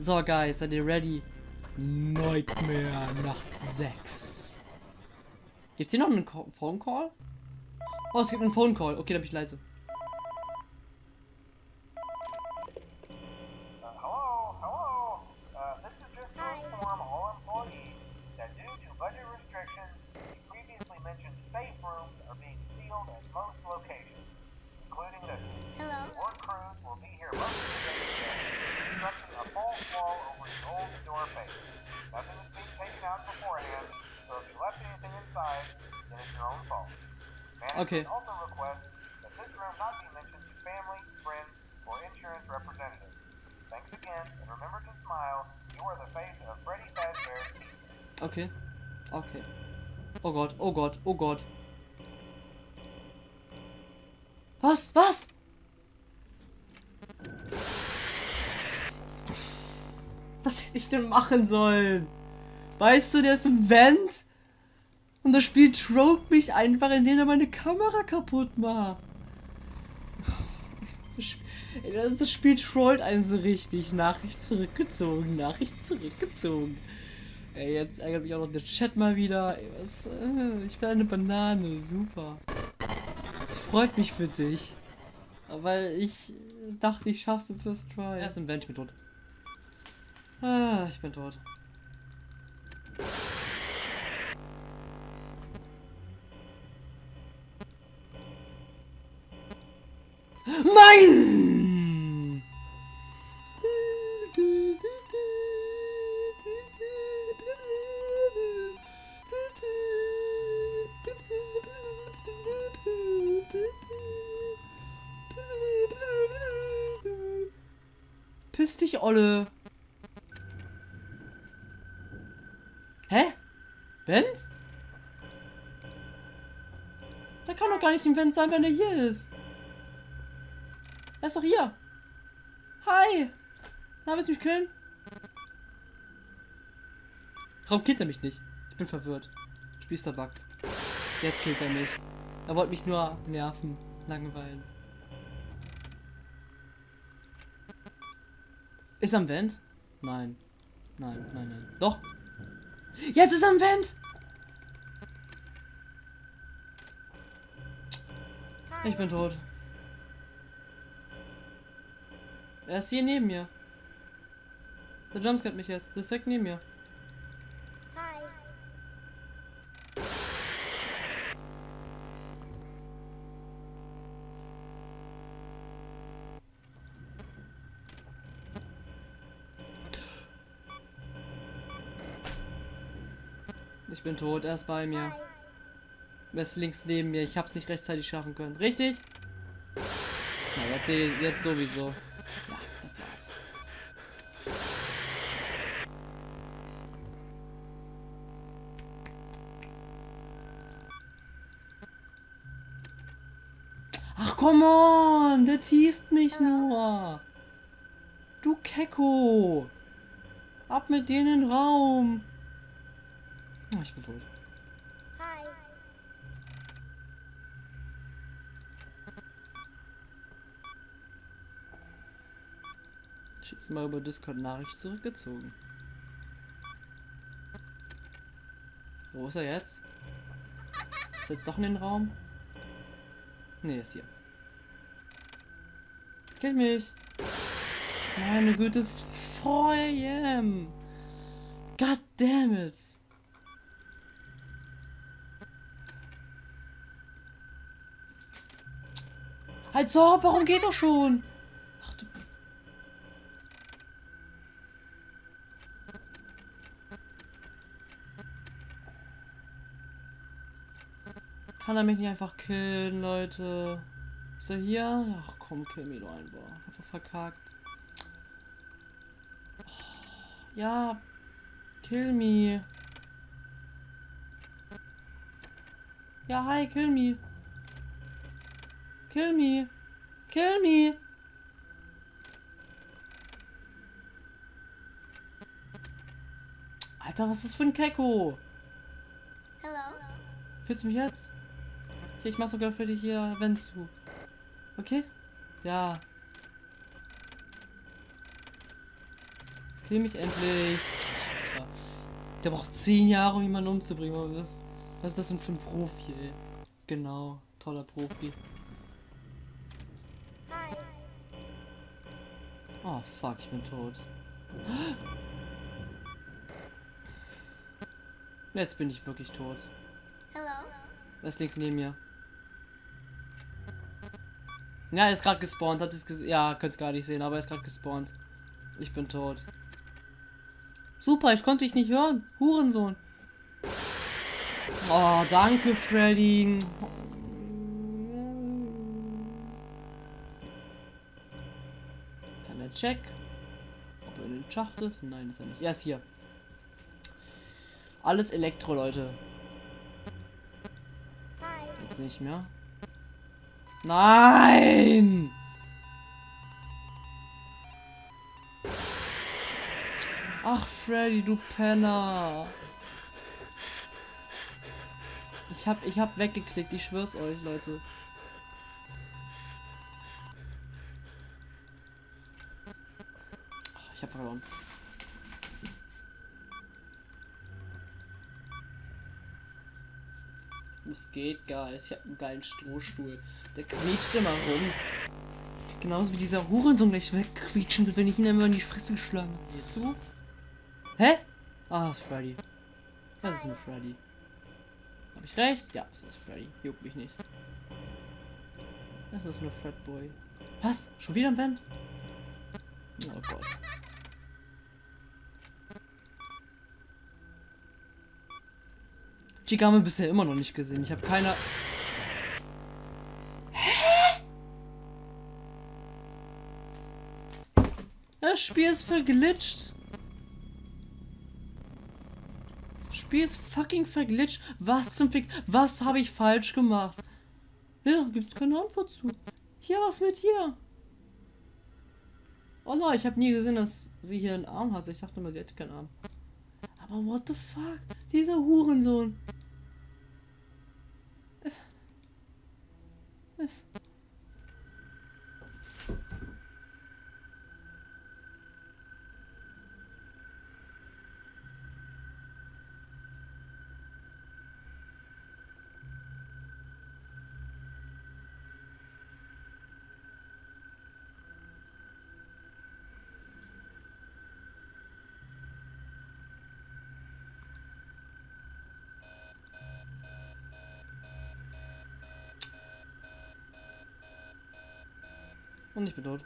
So, Guys, seid ihr ready? Nightmare Nacht 6. Gibt's hier noch einen Co Phone Call? Oh, es gibt einen Phone Call. Okay, dann bin ich leise. Uh, hello, hello. Uh, this is just to inform all employees that due to budget restrictions, the previously mentioned safe rooms are being sealed at most locations, including this. Hello. Work crews will be here wall over the face. Nothing is being taken out beforehand, so if you left anything inside, then it's your own fault. Management Okay. also requests that this room not be mentioned to family, friends, or insurance representatives. Thanks again, and remember to smile. You are the face of Freddy Fazbear's Pizza. Okay. Okay. Oh Gott, oh Gott, oh Gott. Was? Was? Was hätte ich denn machen sollen? Weißt du, der ist im Vent und das Spiel trollt mich einfach, indem er meine Kamera kaputt macht. Das Sp- Ey, Das, das Spiel trollt einen so richtig. Nachricht zurückgezogen, Nachricht zurückgezogen. Ey, jetzt ärgert mich auch noch der Chat mal wieder. Ey, was, äh, ich bin eine Banane, super. Es freut mich für dich. Aber ich dachte, ich schaff's im First Try. Er ist im Vent, ich bin tot. Ah, ich bin tot. Im Vent sein, wenn er hier ist. Er ist doch hier. Hi. Na, willst du mich killen? Warum killt er mich nicht? Ich bin verwirrt. Spiel ist verbuggt. Jetzt killt er mich. Er wollte mich nur nerven. Langweilen. Ist er am Vent? Nein. Nein, nein, nein. Doch. Jetzt ist er am Vent! Ich bin tot. Er ist hier neben mir. Der jumpscared mich jetzt. Der ist direkt neben mir. Hi. Ich bin tot. Er ist bei mir. Er ist links neben mir. Ich hab's nicht rechtzeitig schaffen können. Richtig? Na, jetzt, jetzt sowieso. Ja, das war's. Ach, come on! Der teast mich nur! Du Kecko! Ab mit denen in den Raum! Oh, ich bin tot. Hi. Jetzt mal über Discord Nachricht zurückgezogen. Wo ist er jetzt? Ist er jetzt doch in den Raum? Ne, ist hier. Kill mich! Meine Güte, es ist 4 am! God damn it! Halt so, warum geht doch schon? Kann er mich nicht einfach killen, Leute? Ist er hier? Ach komm, kill mich doch einfach. Hab doch verkackt. Ja. Kill me. Ja, hi, kill me. Kill me. Kill me. Alter, was ist das für ein Kecko? Hello. Killst du mich jetzt? Okay, ich mach sogar für dich hier wenn zu. Okay? Ja. Es Kill mich endlich. Alter. Der braucht 10 Jahre, um jemanden umzubringen. Was, was ist das denn für ein Profi, ey? Genau, toller Profi. Hi. Oh fuck, ich bin tot. Jetzt bin ich wirklich tot. Hello. Was ist links neben mir? Ja, er ist gerade gespawnt. Habt ihr es gesehen? Ja, könnt es gar nicht sehen, aber er ist gerade gespawnt. Ich bin tot. Super, ich konnte dich nicht hören. Hurensohn. Oh, danke, Freddy. Kann er check? Ob er in den Schacht ist? Nein, ist er nicht. Er ist hier. Alles Elektro, Leute. Jetzt nicht mehr. Nein! Ach, Freddy, du Penner. Ich hab, ich hab weggeklickt, ich schwör's euch, Leute. Ich hab verloren. Es geht, Guys. Ich hab einen geilen Strohstuhl. Der quietscht immer rum. Genauso wie dieser Hurensohn gleich wegquietschen will, wenn ich ihn immer in die Fresse schlage. Hier zu? Hä? Ah, das ist Freddy. Das ist nur Freddy. Hab ich recht? Ja, es ist Freddy. Juckt mich nicht. Das ist nur Fredboy. Was? Schon wieder ein Band? Oh Gott. Wir bisher immer noch nicht gesehen. Ich habe keine. Hä? Das Spiel ist verglitscht. Spiel ist fucking verglitscht. Was zum Fick? Was habe ich falsch gemacht? Ja, gibt's keine Antwort zu. Hier, was mit hier? Oh nein, ich habe nie gesehen, dass sie hier einen Arm hat. Ich dachte immer, sie hätte keinen Arm. Aber what the fuck? Dieser Hurensohn. Was? Und ich bin tot.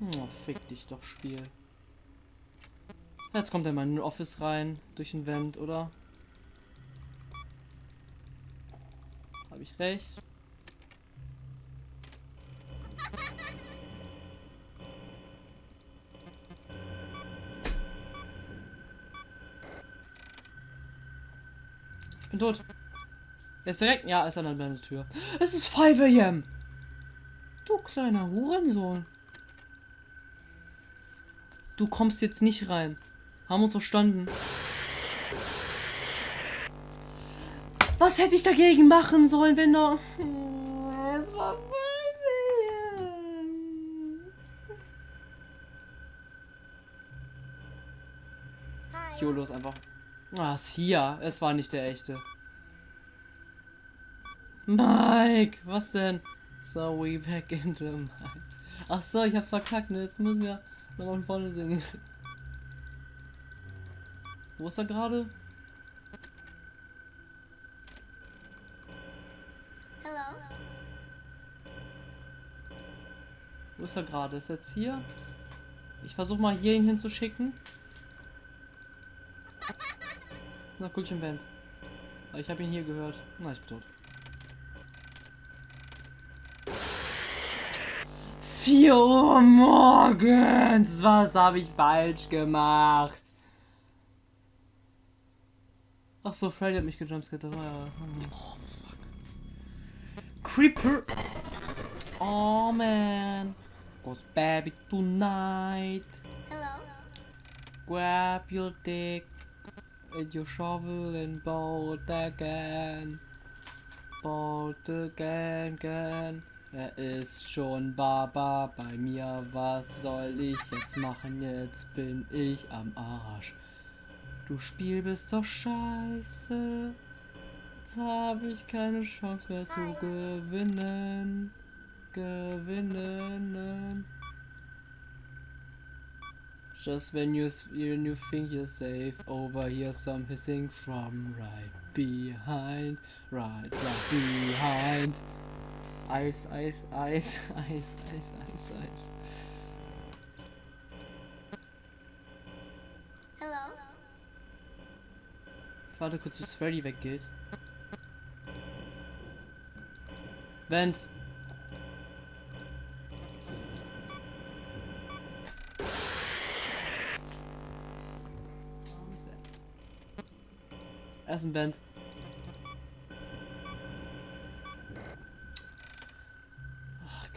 Oh, fick dich doch, Spiel. Jetzt kommt er mal in den Office rein, durch den Vent, oder? Habe ich recht? Ich bin tot. Er ist direkt. Ja, ist an der Tür. Es ist 5 am. Du kleiner Hurensohn. Du kommst jetzt nicht rein. Haben uns verstanden. Was hätte ich dagegen machen sollen, wenn doch. Es war 5 Hi. YOLO ist einfach. Ah, ist hier. Es war nicht der echte. Mike, was denn? So we back in the Mike. Ach so, ich hab's verkackt, ne? Jetzt müssen wir noch von vorne singen. Wo ist er gerade? Hello. Wo ist er gerade? Ist er jetzt hier? Ich versuche mal hier ihn hinzuschicken. Na, im Band. Ich habe ihn hier gehört. Na, ich bin tot. 4 Uhr morgens! Was habe ich falsch gemacht? Ach so, Freddy hat mich gejumpscared. Das war ja... Oh, fuck. Creeper! Oh, man. Goes baby tonight. Hello. Grab your dick and your shovel and bolt again. Bolt again, again. Er ist schon Baba bei mir. Was soll ich jetzt machen? Jetzt bin ich am Arsch. Du Spiel bist doch scheiße. Jetzt habe ich keine Chance mehr zu gewinnen. Gewinnen. Just when you when you think you're safe, over here some hissing from right behind, right, right behind. Eis, Eis, Eis, Eis, Eis, Eis, Eis. Hello? Ich warte kurz, bis Freddy weggeht. Vent. Er ist ein Band.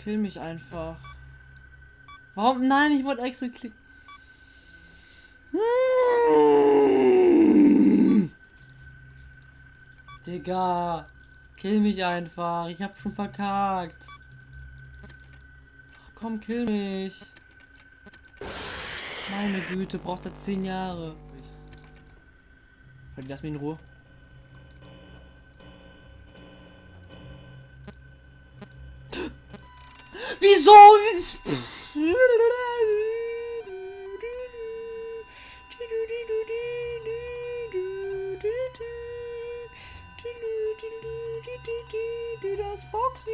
Kill mich einfach. Warum? Nein, ich wollte extra klicken. Digga, kill mich einfach. Ich hab schon verkackt. Ach, komm, kill mich. Meine Güte, braucht er 10 Jahre. Lass mich in Ruhe. Wieso? Das Foxy.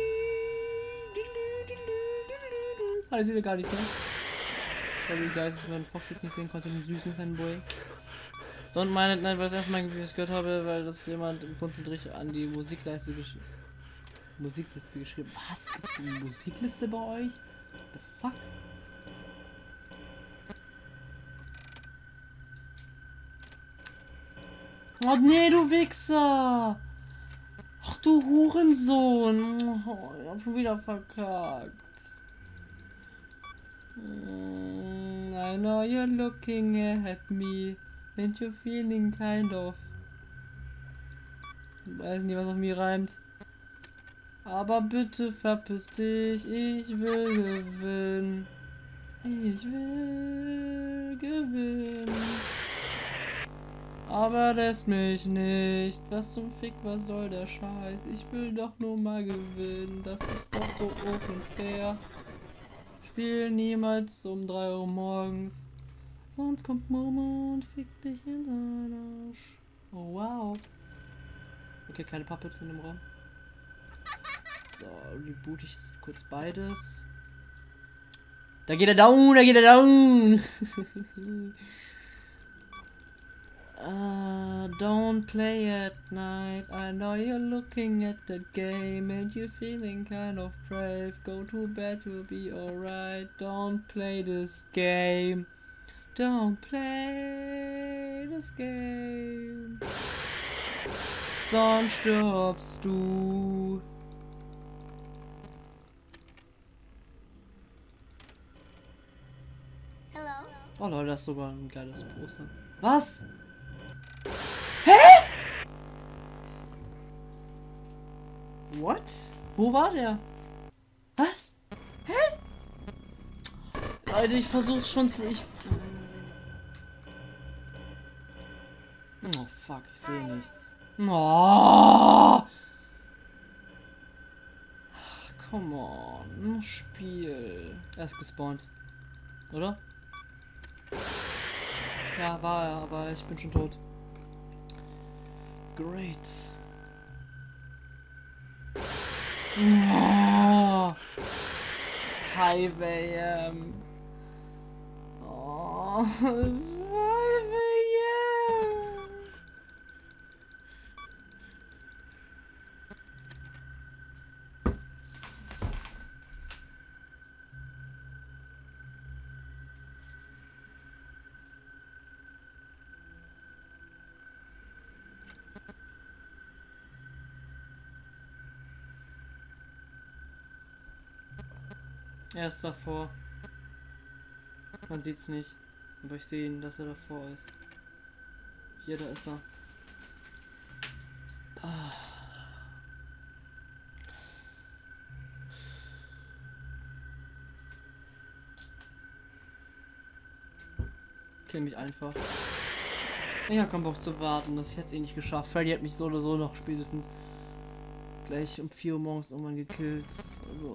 Ah, das sieht er gar nicht mehr. Sorry, guys, dass man Fox jetzt nicht sehen konnte, den süßen kleinen Boy. Don't mind it, nein, weil das erste Mal, gehört habe, weil das jemand im Punktendrich an die Musikleiste geschrieben Musikliste geschrieben. Was? Eine Musikliste bei euch? The fuck? Oh nee, du Wichser! Ach du Hurensohn! Oh, ich hab schon wieder verkackt. Mm, I know you're looking at me and you're feeling kind of. Ich weiß nicht, was auf mir reimt. Aber bitte verpiss dich, ich will gewinnen. Ich will gewinnen. Aber lässt mich nicht. Was zum Fick, was soll der Scheiß? Ich will doch nur mal gewinnen. Das ist doch so unfair. Spiel niemals um 3 Uhr morgens. Sonst kommt Mama und fickt dich in den Arsch. Oh wow. Okay, keine Puppets in dem Raum. So, reboot ich kurz beides. Da geht er down, da geht er down. uh, don't play at night. I know you're looking at the game and you're feeling kind of brave. Go to bed, you'll be alright. Don't play this game. Don't play this game. Sonst stirbst du. Oh Leute, das ist sogar ein geiles Poster. Was? Hä? What? Wo war der? Was? Hä? Leute, ich versuche schon zu. Ich. Oh fuck, ich sehe nichts. Oh! Come on. Spiel. Er ist gespawnt. Oder? Ja, war er, aber ich bin schon tot. Great. Oh, 5 a.m. Oh, Er ist davor. Man sieht's nicht. Aber ich sehe ihn, dass er davor ist. Hier, da ist er. Ah. Kill mich einfach. Ich habe keinen Bock zu warten, dass ich hätte eh nicht geschafft. Freddy hat mich so oder so noch spätestens gleich um 4 Uhr morgens irgendwann gekillt. Also,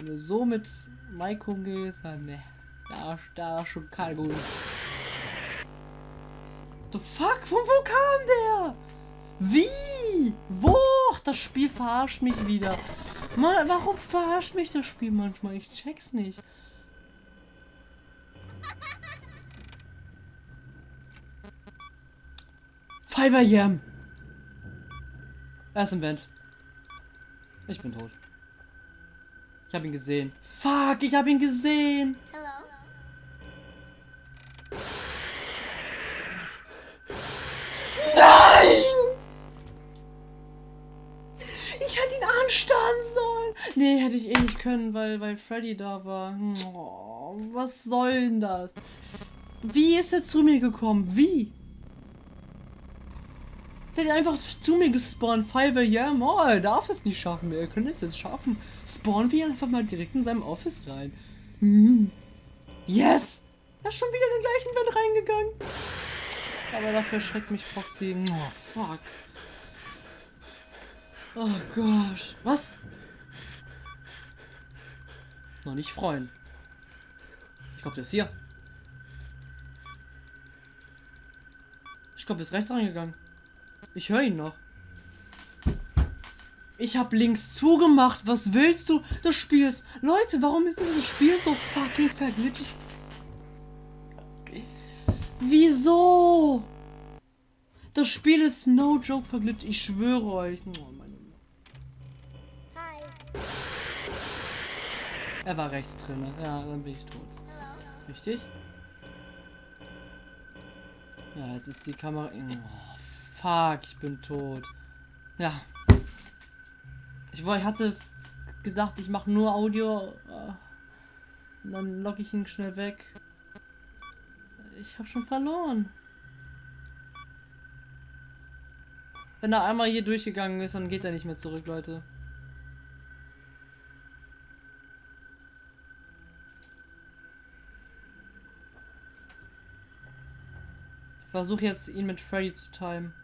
Wenn du so mit Mike umgehst, dann ne. Da, da schon kein gutes. The fuck? Von wo kam der? Wie? Wo? Ach, das Spiel verarscht mich wieder. Mann, warum verarscht mich das Spiel manchmal? Ich check's nicht. Fiverr Yam. Er ist im Vent. Ich bin tot. Ich habe ihn gesehen. Fuck, ich habe ihn gesehen. Hello. Nein! Ich hätte ihn anstarren sollen. Nee, hätte ich eh nicht können, weil, weil Freddy da war. Oh, was soll denn das? Wie ist er zu mir gekommen? Wie? Der hat einfach zu mir gespawnt. Fiverr, ja, oh, er darf das nicht schaffen. Er könnte es jetzt schaffen. Spawnen wir einfach mal direkt in seinem Office rein. Hm. Yes! Er ist schon wieder in den gleichen Bett reingegangen. Aber dafür schreckt mich Foxy. Oh, fuck. Oh Gott. Was? Noch nicht freuen. Ich glaube, der ist hier. Ich glaube, er ist rechts reingegangen. Ich höre ihn noch. Ich habe links zugemacht. Was willst du? Das Spiel ist... Leute, warum ist dieses Spiel so fucking verglitscht? Wieso? Das Spiel ist no joke verglitscht. Ich schwöre euch. Oh, meine Hi. er war rechts drin. Ja, dann bin ich tot. Richtig? Ja, jetzt ist die Kamera. Oh, fuck, ich bin tot. Ja. Ich, ich hatte gedacht, ich mache nur Audio. äh, dann logge ich ihn schnell weg. Ich habe schon verloren. Wenn er einmal hier durchgegangen ist, dann geht er nicht mehr zurück, Leute. Ich versuche jetzt ihn mit Freddy zu timen.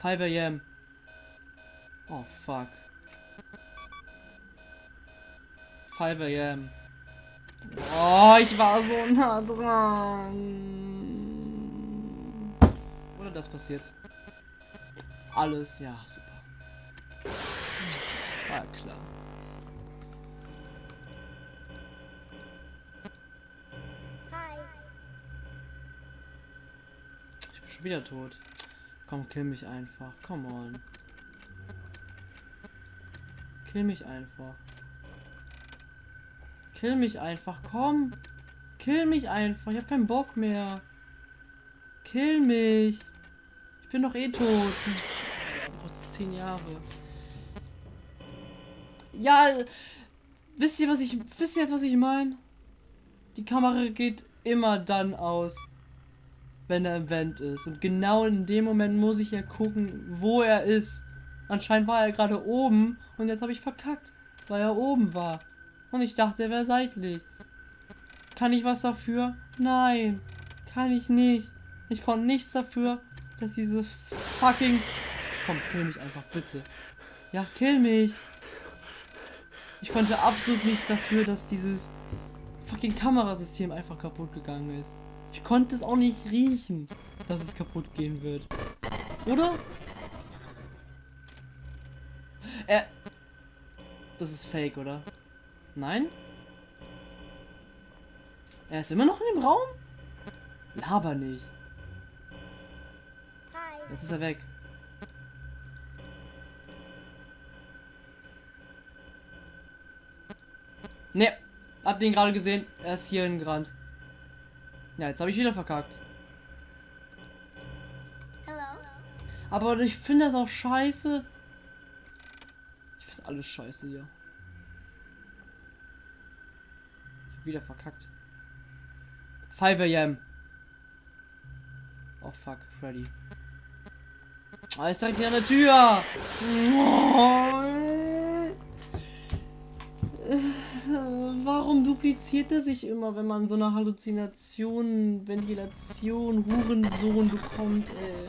5 am. Oh fuck. 5 am. Oh, ich war so nah dran. Oder das passiert. Alles, ja, super. War klar. Hi. Ich bin schon wieder tot. Komm, kill mich einfach. Come on. Kill mich einfach. Kill mich einfach. Komm. Kill mich einfach. Ich hab keinen Bock mehr. Kill mich. Ich bin doch eh tot. Zehn Jahre. Ja, wisst ihr, was ich. Wisst ihr jetzt, was ich meine? Die Kamera geht immer dann aus wenn er im Vent ist. Und genau in dem Moment muss ich ja gucken, wo er ist. Anscheinend war er gerade oben und jetzt habe ich verkackt, weil er oben war. Und ich dachte, er wäre seitlich. Kann ich was dafür? Nein, kann ich nicht. Ich konnte nichts dafür, dass dieses fucking... Komm, kill mich einfach, bitte. Ja, kill mich. Ich konnte absolut nichts dafür, dass dieses fucking Kamerasystem einfach kaputt gegangen ist. Ich konnte es auch nicht riechen, dass es kaputt gehen wird. Oder? Er. Das ist fake, oder? Nein? Er ist immer noch in dem Raum? Laber nicht. Jetzt ist er weg. Ne, hab den gerade gesehen. Er ist hier hingerannt. Ja, jetzt habe ich wieder verkackt. Aber ich finde das auch scheiße. Ich finde alles scheiße hier. Ich hab wieder verkackt. 5 am. Oh fuck, Freddy. Ah, ist direkt hier an der Tür. Oh. Warum dupliziert er sich immer, wenn man so eine Halluzination, Ventilation, Hurensohn bekommt, ey?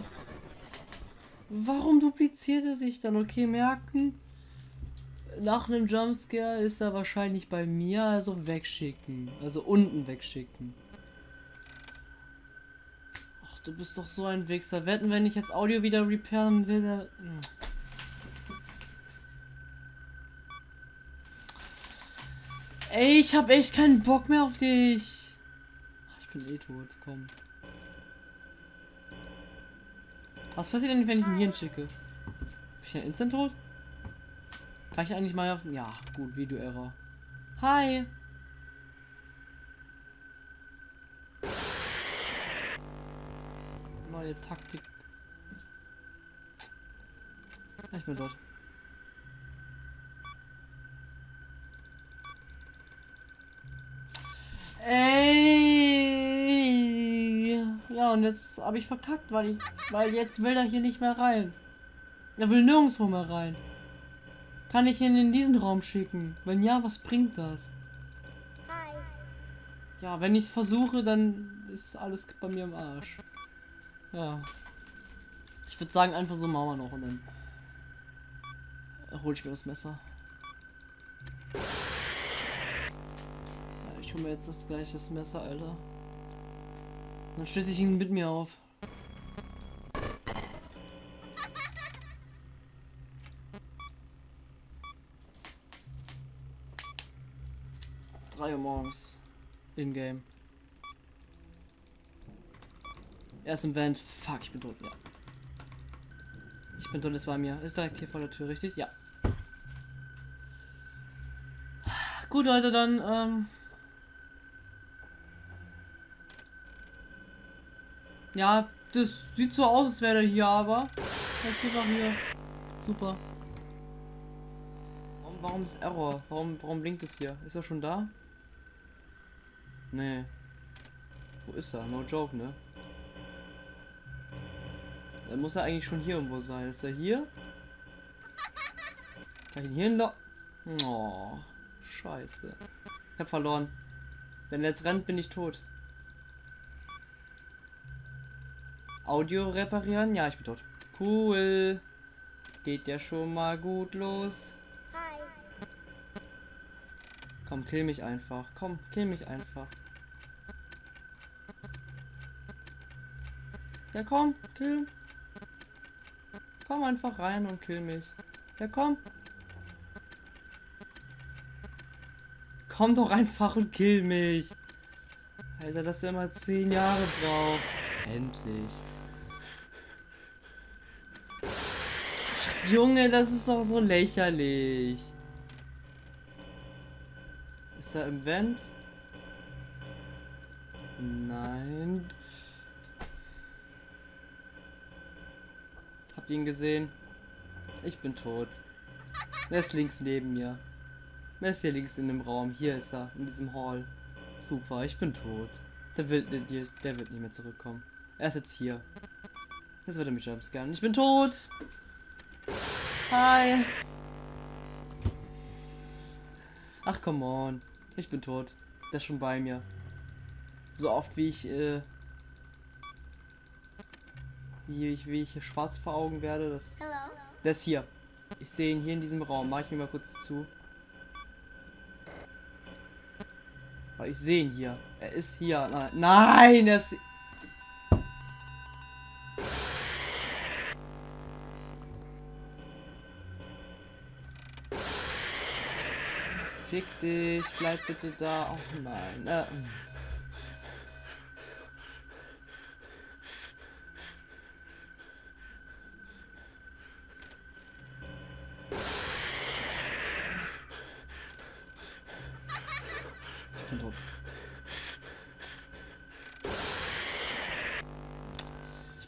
Warum dupliziert er sich dann? Okay, merken. Nach einem Jumpscare ist er wahrscheinlich bei mir, also wegschicken. Also unten wegschicken. Ach, du bist doch so ein Wichser. Wetten, wenn ich jetzt Audio wieder repairen will, der... Ey, ich hab echt keinen Bock mehr auf dich. Ach, Ich bin eh tot, komm. Was passiert denn, wenn ich ihn hier schicke? Bin ich dann instant tot? Kann ich eigentlich mal auf... Ja, gut, Video-Error. Hi. Neue Taktik. Ich bin dort. Ey. Ja, und jetzt habe ich verkackt, weil ich, weil jetzt will er hier nicht mehr rein. Er will nirgendwo mehr rein. Kann ich ihn in diesen Raum schicken? Wenn ja, was bringt das? Hi. Ja, wenn ich es versuche, dann ist alles bei mir im Arsch. Ja. Ich würde sagen, einfach so machen wir noch und dann hole ich mir das Messer. Ich hole mir jetzt das gleiche Messer, Alter. Dann schließe ich ihn mit mir auf. Drei Uhr morgens. In-game. Er ist im Vent. Fuck, ich bin tot, ja. Ich bin tot, es war mir. Ist direkt hier vor der Tür, richtig? Ja. Gut, Leute, dann, ähm. Ja, das sieht so aus, als wäre er hier, aber. Er ist einfach hier. Super. Warum, warum ist Error? Warum, warum blinkt es hier? Ist er schon da? Nee. Wo ist er? No joke, ne? Dann muss er eigentlich schon hier irgendwo sein. Ist er hier? Kann ich ihn hier hinlocken? Oh, scheiße. Ich hab verloren. Wenn er jetzt rennt, bin ich tot. Audio reparieren? Ja, ich bin tot. Cool. Geht ja schon mal gut los. Hi. Komm, kill mich einfach. Komm, kill mich einfach. Ja, komm, kill. Komm einfach rein und kill mich. Ja, komm. Komm doch einfach und kill mich. Alter, dass er immer zehn Jahre braucht. Endlich. Junge, das ist doch so lächerlich. Ist er im Vent? Nein. Habt ihr ihn gesehen? Ich bin tot. Er ist links neben mir. Er ist hier links in dem Raum. Hier ist er, in diesem Hall. Super, ich bin tot. Der wird, der, der wird nicht mehr zurückkommen. Er ist jetzt hier. Jetzt wird er mich jumpscaren. Ich bin tot! Hi! Ach, come on. Ich bin tot. Der ist schon bei mir. So oft wie ich, äh, wie ich, wie ich schwarz vor Augen werde, das. Hello. Der ist hier. Ich sehe ihn hier in diesem Raum. Mach ich mir mal kurz zu. Aber ich sehe ihn hier. Er ist hier. Nein, nein er ist. Fick dich, bleib bitte da. Oh nein. Äh,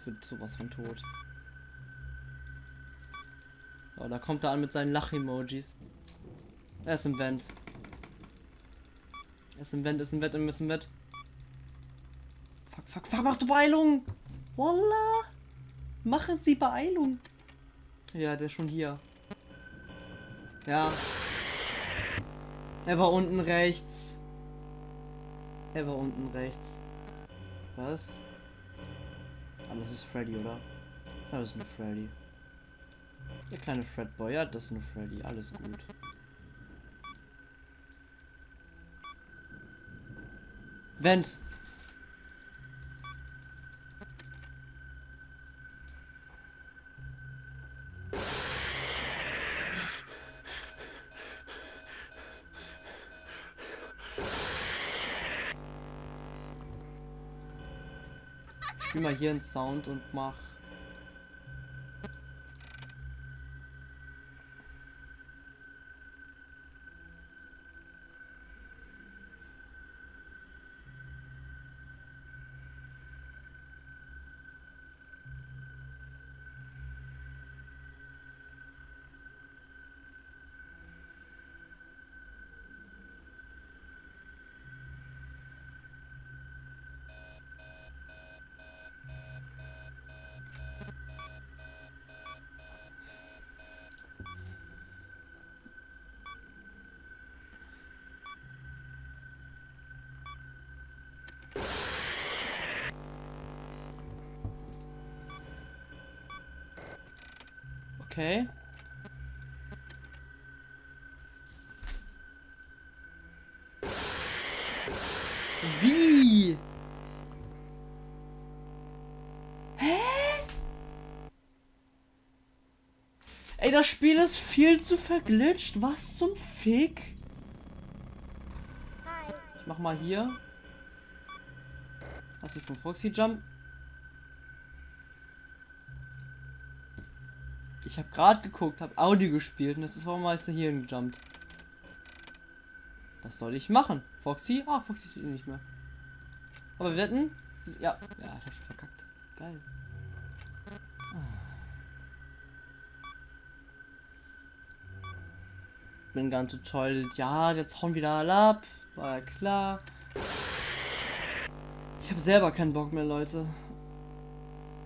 bin sowas von tot. Oh, da kommt er an mit seinen Lach-Emojis. Er ist im Vent. Er ist im Vent, ist im Vent, ist im Vent. Fuck, fuck, fuck, machst du Beeilung? Wallah! Machen Sie Beeilung! Ja, der ist schon hier. Ja. Er war unten rechts. Er war unten rechts. Was? Ah, das ist Freddy, oder? Ja, das ist nur Freddy. Der kleine Fredboy, ja, das ist nur Freddy. Alles gut. Vent. Ich spiel mal hier einen Sound und mach. Wie? Hä? Ey, das Spiel ist viel zu verglitscht. Was zum Fick? Ich mach mal hier. Hast du von Foxy Jump? Ich habe gerade geguckt, habe Audio gespielt und jetzt ist warum ist er hier gejumpt. Was soll ich machen? Foxy? Ah, Foxy steht nicht mehr. Aber wir wetten? Ja, ja, ich hab schon verkackt. Geil. Bin ganz toll. Ja, jetzt hauen wieder alle ab. War ja klar. Ich habe selber keinen Bock mehr, Leute.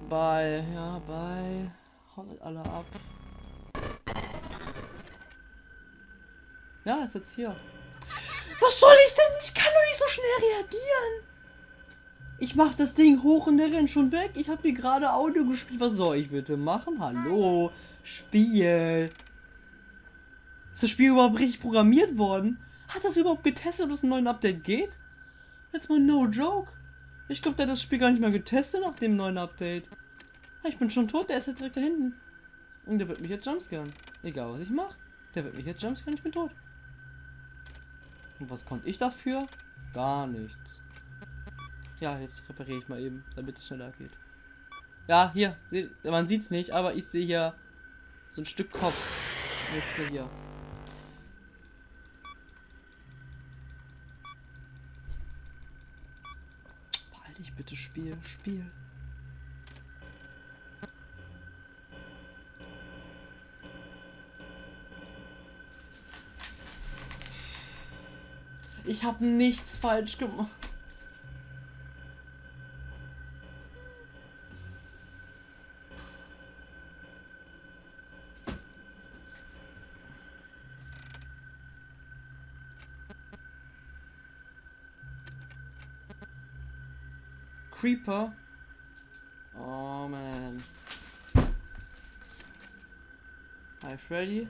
Bye. Ja, bye. Haut alle ab. Ja, ist jetzt hier. Was soll ich denn? Ich kann doch nicht so schnell reagieren. Ich mach das Ding hoch und der rennt schon weg. Ich habe hier gerade Audio gespielt. Was soll ich bitte machen? Hallo? Spiel. Ist das Spiel überhaupt richtig programmiert worden? Hat das überhaupt getestet, ob es einen neuen Update geht? Jetzt mal no joke. Ich glaube, der hat das Spiel gar nicht mal getestet nach dem neuen Update. Ja, Ich bin schon tot, der ist jetzt direkt da hinten. Und der wird mich jetzt jumpscaren. Egal was ich mache. Der wird mich jetzt jumpscaren, ich bin tot. Und was konnte ich dafür? Gar nichts. Ja, jetzt repariere ich mal eben, damit es schneller geht. Ja, hier, man sieht's nicht, aber ich sehe hier so ein Stück Kopf. Jetzt hier. Behalte dich bitte, Spiel, Spiel. Ich habe nichts falsch gemacht. Creeper. Oh man. Hi Freddy.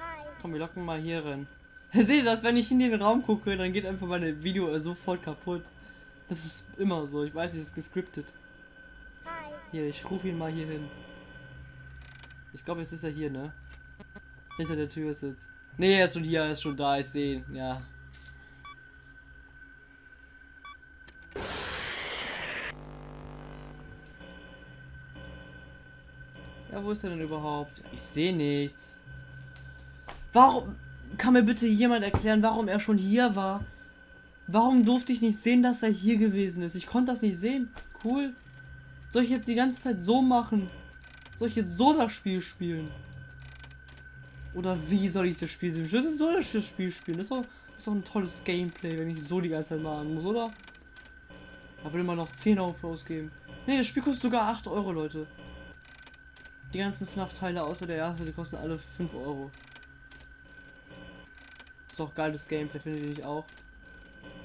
Hi. Komm, wir locken mal hier rein. Seht ihr das, wenn ich in den Raum gucke, dann geht einfach meine Video sofort kaputt. Das ist immer so. Ich weiß, es ist gescriptet. Hi. Hier, ich rufe ihn mal hier hin. Ich glaube, jetzt ist er hier, ne? Hinter der Tür ist jetzt. Nee, er ist schon hier, er ist schon da, ich sehe ihn. Ja. Ja, wo ist er denn überhaupt? Ich sehe nichts. Warum? Kann mir bitte jemand erklären, warum er schon hier war? Warum durfte ich nicht sehen, dass er hier gewesen ist? Ich konnte das nicht sehen. Cool. Soll ich jetzt die ganze Zeit so machen? Soll ich jetzt so das Spiel spielen? Oder wie soll ich das Spiel sehen? Ich will so das Spiel spielen. Das ist doch, das ist doch ein tolles Gameplay, wenn ich so die ganze Zeit machen muss, oder? Da will man noch 10 Euro für ausgeben. Ne, das Spiel kostet sogar 8 Euro, Leute. Die ganzen FNAF-Teile außer der erste, die kosten alle 5 Euro. Ist doch geiles Gameplay, finde ich auch.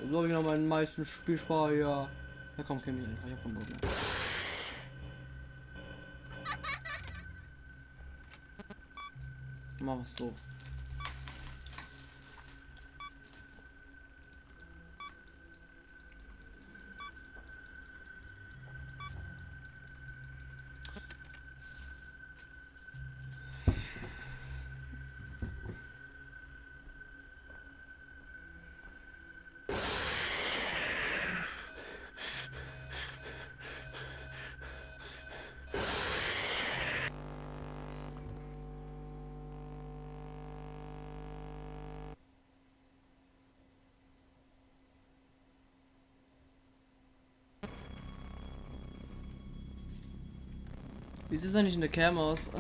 So habe ich noch meinen meisten Spielspaß ja. Ja komm, kenn mich einfach, ich hab keinen Bock mehr. Mach was so. Wie sieht es eigentlich in der Cam aus?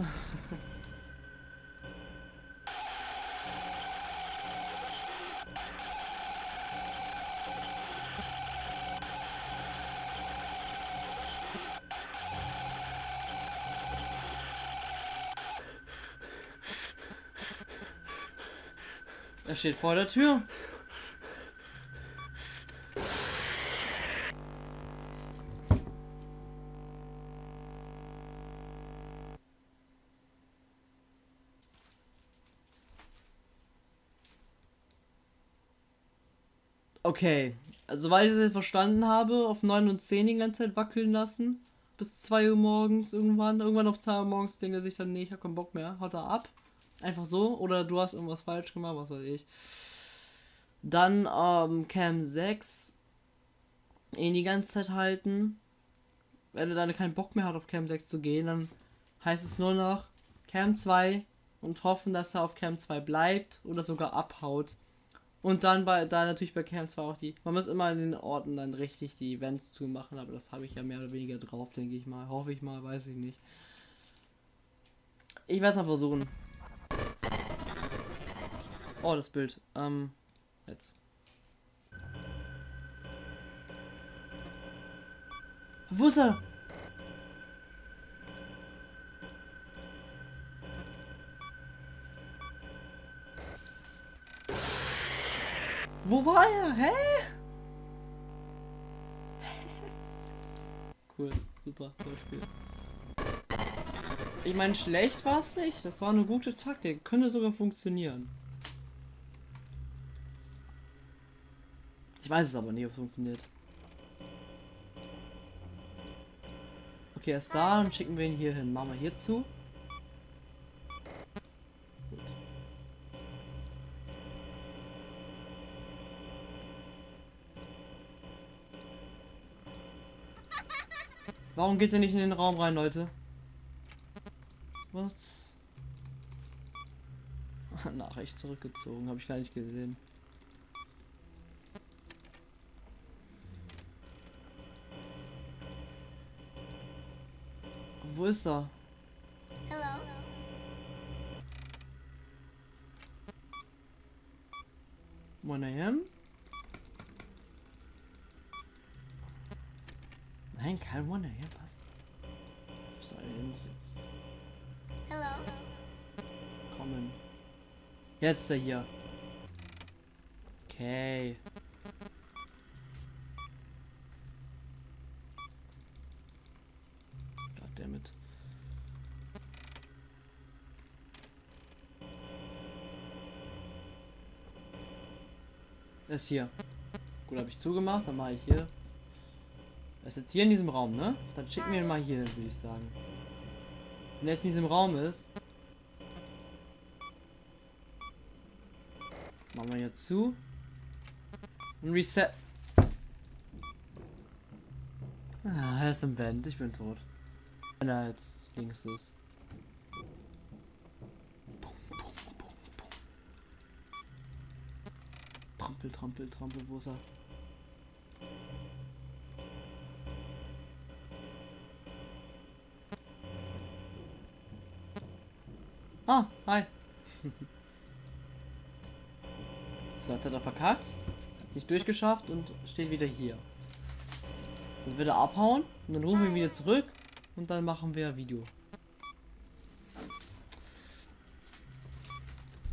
Er steht vor der Tür. Okay, also weil ich es jetzt verstanden habe, auf 9 und 10 die ganze Zeit wackeln lassen. Bis 2 Uhr morgens irgendwann. Irgendwann auf 2 Uhr morgens denkt er sich dann, nee, ich hab keinen Bock mehr, haut er ab. Einfach so. Oder du hast irgendwas falsch gemacht, was weiß ich. Dann ähm, Cam 6. Ihn die ganze Zeit halten. Wenn er dann keinen Bock mehr hat, auf Cam 6 zu gehen, dann heißt es nur noch Cam 2 und hoffen, dass er auf Cam 2 bleibt oder sogar abhaut. Und dann bei da natürlich bei Cam 2 auch die. Man muss immer in den Orten dann richtig die Events zumachen, aber das habe ich ja mehr oder weniger drauf, denke ich mal. Hoffe ich mal, weiß ich nicht. Ich werde es mal versuchen. Oh, das Bild. Ähm, jetzt. Wo ist er? Wo war er? Hä? cool, super, tolles Spiel. Ich meine, schlecht war es nicht. Das war eine gute Taktik. Könnte sogar funktionieren. Ich weiß es aber nicht, ob es funktioniert. Okay, er ist da und schicken wir ihn hier hin. Machen wir hier zu. Warum geht er nicht in den Raum rein, Leute? Was? Nachricht zurückgezogen, habe ich gar nicht gesehen. Wo ist er? Jetzt ist er hier. Okay. Goddammit. Er ist hier. Gut, habe ich zugemacht, dann mache ich hier. Er ist jetzt hier in diesem Raum, ne? Dann schicken wir ihn mal hier würde ich sagen. Wenn er jetzt in diesem Raum ist. Machen wir hier zu. Und Reset. Ah, er ist im Vent. Ich bin tot. Wenn er jetzt links ist. Trampel, trampel, trampel, wo ist er? Ah, hi. so, jetzt hat er verkackt. Hat sich durchgeschafft und steht wieder hier. Dann wird er abhauen und dann rufen wir ihn wieder zurück und dann machen wir Video.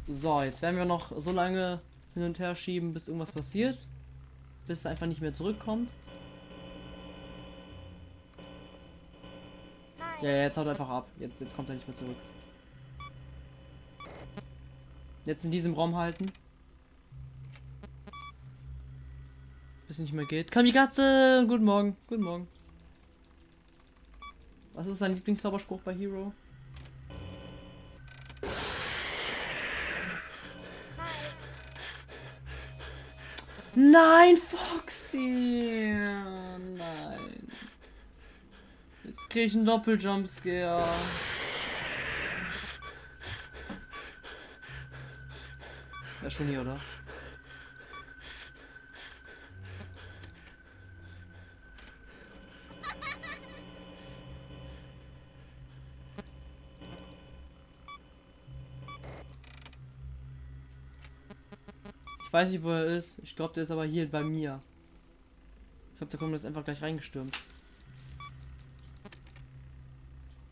So, jetzt werden wir noch so lange hin und her schieben, bis irgendwas passiert. Bis es einfach nicht mehr zurückkommt. Ja, jetzt haut er einfach ab. Jetzt, jetzt kommt er nicht mehr zurück. Jetzt in diesem Raum halten. Es nicht mehr geht. Kamikaze! Guten Morgen. Guten Morgen. Was ist dein Lieblingszauberspruch bei Hero? Nein, Foxy! Nein. Jetzt krieg ich einen Doppeljumpscare. Ja, schon hier, oder? Ich weiß nicht, wo er ist. Ich glaube, der ist aber hier bei mir. Ich glaube, der kommt jetzt einfach gleich reingestürmt.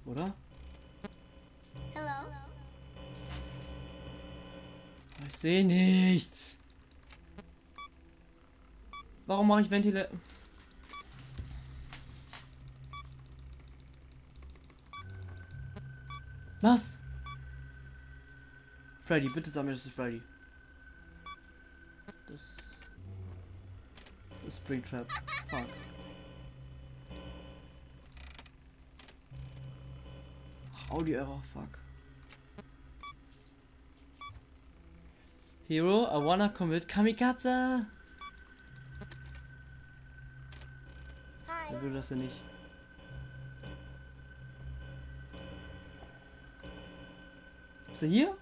Oder? Hello. Ich sehe nichts. Warum mache ich Ventile? Was? Freddy, bitte sag mir, das ist Freddy. Das. Das ist Springtrap. Fuck. Audio Error, fuck. Hero, I wanna commit Kamikaze. Hi. Er würde das ja nicht. Ist er hier?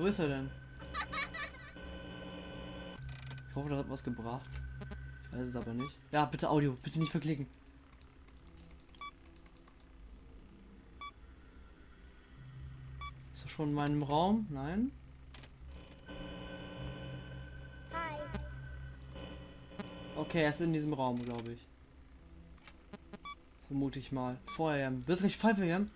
Wo ist er denn? Ich hoffe, das hat was gebracht. Ich weiß es aber nicht. Ja, bitte Audio, bitte nicht verklicken. Ist er schon in meinem Raum? Nein. Okay, er ist in diesem Raum, glaube ich. Vermute ich mal. Vorher. Wirst du nicht Pfeife hier?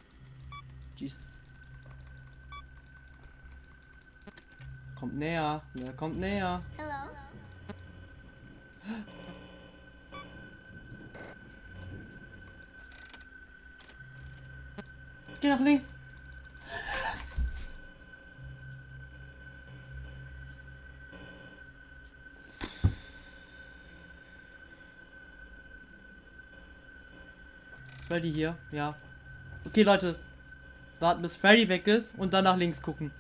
Kommt näher. Er kommt näher. Hello. Geh nach links. Ist Freddy hier? Ja. Okay, Leute. Warten, bis Freddy weg ist und dann nach links gucken.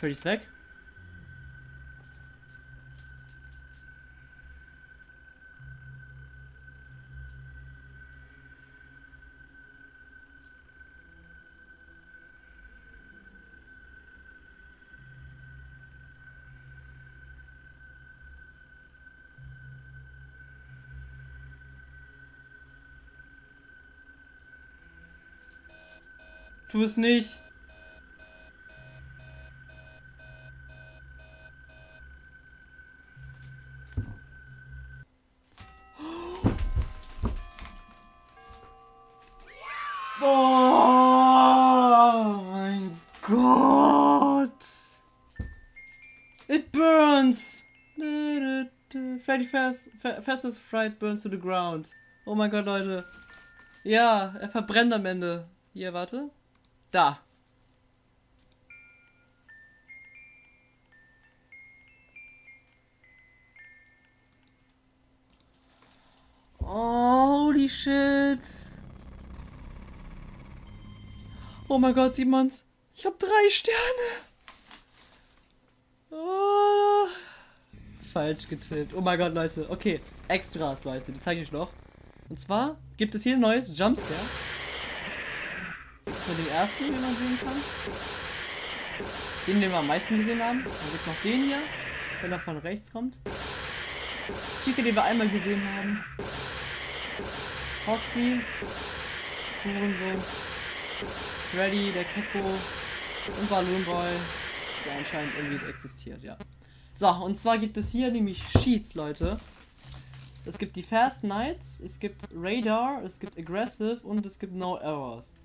Ist weg. Tu es nicht. Fast, Fastest Fright burns to the ground. Oh mein Gott, Leute. Ja, er verbrennt am Ende. Hier, warte. Da. Holy shit. Oh mein Gott, sieht man's? Ich hab drei Sterne. Oh. Falsch getippt. Oh mein Gott, Leute. Okay, Extras, Leute. Die zeige ich euch noch. Und zwar gibt es hier ein neues Jumpscare. Das ist nur den ersten, den man sehen kann. Den, den wir am meisten gesehen haben. Dann gibt noch den hier, wenn er von rechts kommt. Chica, den wir einmal gesehen haben. Foxy. Hurensohn. Freddy, der Keko. Und Balloon Boy. Der anscheinend irgendwie existiert, ja. So, und zwar gibt es hier nämlich Sheets, Leute. Es gibt die Fast Nights, es gibt Radar, es gibt Aggressive und es gibt No Errors.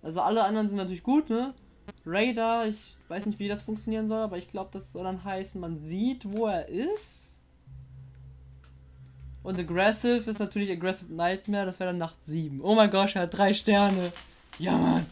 Also alle anderen sind natürlich gut, ne? Radar, ich weiß nicht, wie das funktionieren soll, aber ich glaube, das soll dann heißen, man sieht, wo er ist. Und Aggressive ist natürlich Aggressive Nightmare, das wäre dann Nacht 7. Oh mein Gott, er hat drei Sterne. Ja, Mann.